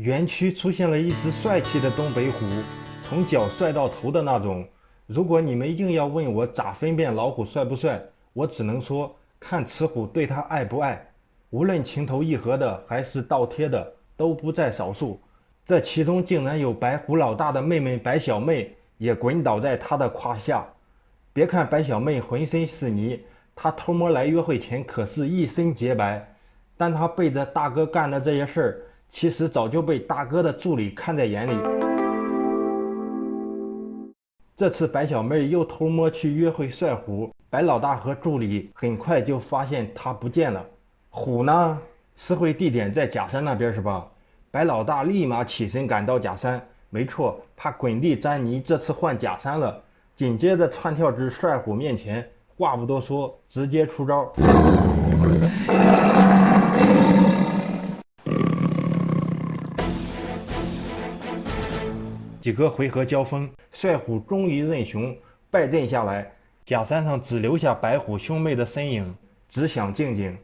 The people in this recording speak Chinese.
园区出现了一只帅气的东北虎，从脚帅到头的那种。如果你们硬要问我咋分辨老虎帅不帅，我只能说看雌虎对他爱不爱。无论情投意合的还是倒贴的，都不在少数。这其中竟然有白虎老大的妹妹白小妹也滚倒在他的胯下。别看白小妹浑身是泥，她偷摸来约会前可是一身洁白。但她背着大哥干的这些事儿。其实早就被大哥的助理看在眼里。这次白小妹又偷摸去约会帅虎，白老大和助理很快就发现他不见了。虎呢？私会地点在假山那边是吧？白老大立马起身赶到假山，没错，怕滚地沾泥，这次换假山了。紧接着窜跳至帅虎面前，话不多说，直接出招。几个回合交锋，帅虎终于认熊，败阵下来。假山上只留下白虎兄妹的身影，只想静静。